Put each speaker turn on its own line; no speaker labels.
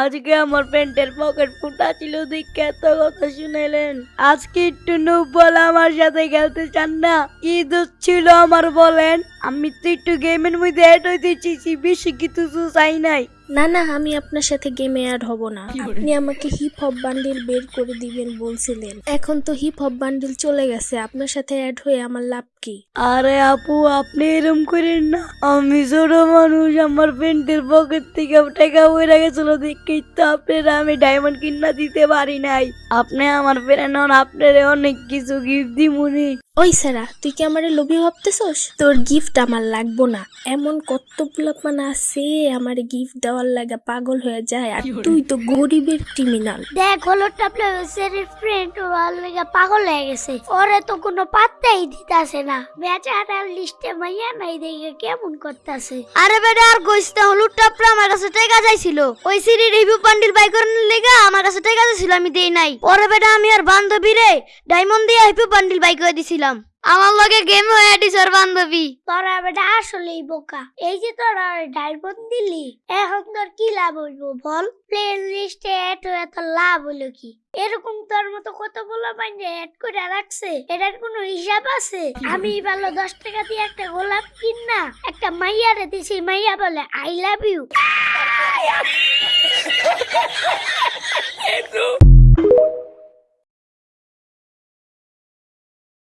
আজকে আমার প্যান্টের পকেট ফুটা ছিল, দেখে এত কথা শুনেলেন আজকে একটু নুব বলে আমার সাথে খেলতে চান না? কি দোষ ছিল আমার বলেন? আমি তো একটু গেমের মধ্যে অ্যাড হইতে চেয়েছি বেশি কিছু তো চাই নাই।
না না আমি আপনার সাথে গেমে অ্যাড হব না। আপনি আমাকে হিপ হপ বান্ডিল বের করে দিবেন বলছিলেন। এখন তো হিপ হপ বান্ডিল চলে গেছে আপনার সাথে অ্যাড হয়ে আমার লাভ কি?
আরে আপু আপনি এরম করেন না। আমি ছোট মানুষ আমার প্যান্টের পকেট থেকে টাকা বইরা গেছিল দেখেই তো আপনারা আমি ডায়মন্ড কিনা দিতে পারি নাই। আপনি আমার ফ্রেন্ড হন আপনার অনেক কিছু গিফট দি দিমুনি।
ওই সারা তুই কি আমারে লোভী ভাবতেছস? তোর গিফট আমার লাগবো না। এমন কত পোলাপান আছে আমার গিফট দেওয়ার লাগা পাগল হয়ে যায় আর তুই তো গরিবের ক্রিমিনাল
দেখ হলো ফ্রেন্ড ওর লেগে পাগল হয়ে গেছে। ওরে তো কোনো পাত্তাই দিতাছে না। বেচারার লিস্টে মাইয়া নাই দেখে কেমন করতেছে।
আরে বেটা আর কইস না হলুদ টাপলা আমার কাছে টাকা চাইছিল। ওই সিরি রিভিউ বান্ডিল বাই করানোর লেগে আমার কাছে টাকা চাইছিল আমি দেই নাই। ওরে বেটা আমি আর বান্ধবী রে ডায়মন্ড দিয়ে রিভিউ বান্ডিল বাই করে দিছিলাম। আমার লগে গেম হয়ে দিছে ওর বান্ধবী।
তোরা বেটা আসলেই বোকা। এই যে তোরা ডায়মন্ড দিলি এখন তোর কি লাভ হইব বল? প্লে লিস্টে এড হয়ে তোর লাভ হলো কি? এরকম তোর মতো কত বলা বাইনে এড করে রাখছে এটার কোনো হিসাব আছে? আমি ভালো দশ টাকা দিয়ে একটা গোলাপ কিন না একটা মাইয়ারে দিছি মাইয়া বলে আই লাভ ইউ